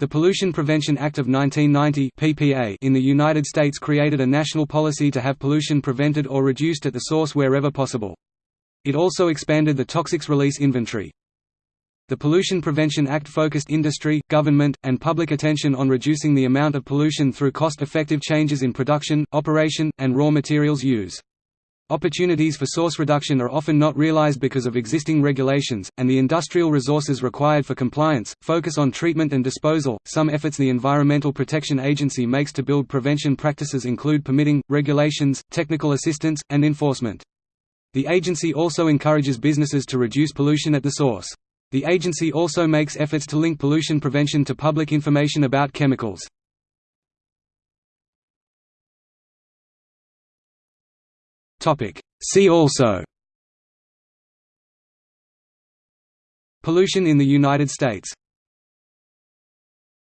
The Pollution Prevention Act of 1990 (PPA) in the United States created a national policy to have pollution prevented or reduced at the source wherever possible. It also expanded the toxics release inventory. The Pollution Prevention Act focused industry, government, and public attention on reducing the amount of pollution through cost-effective changes in production, operation, and raw materials use. Opportunities for source reduction are often not realized because of existing regulations, and the industrial resources required for compliance, focus on treatment and disposal. Some efforts the Environmental Protection Agency makes to build prevention practices include permitting, regulations, technical assistance, and enforcement. The agency also encourages businesses to reduce pollution at the source. The agency also makes efforts to link pollution prevention to public information about chemicals. See also. Pollution in the United States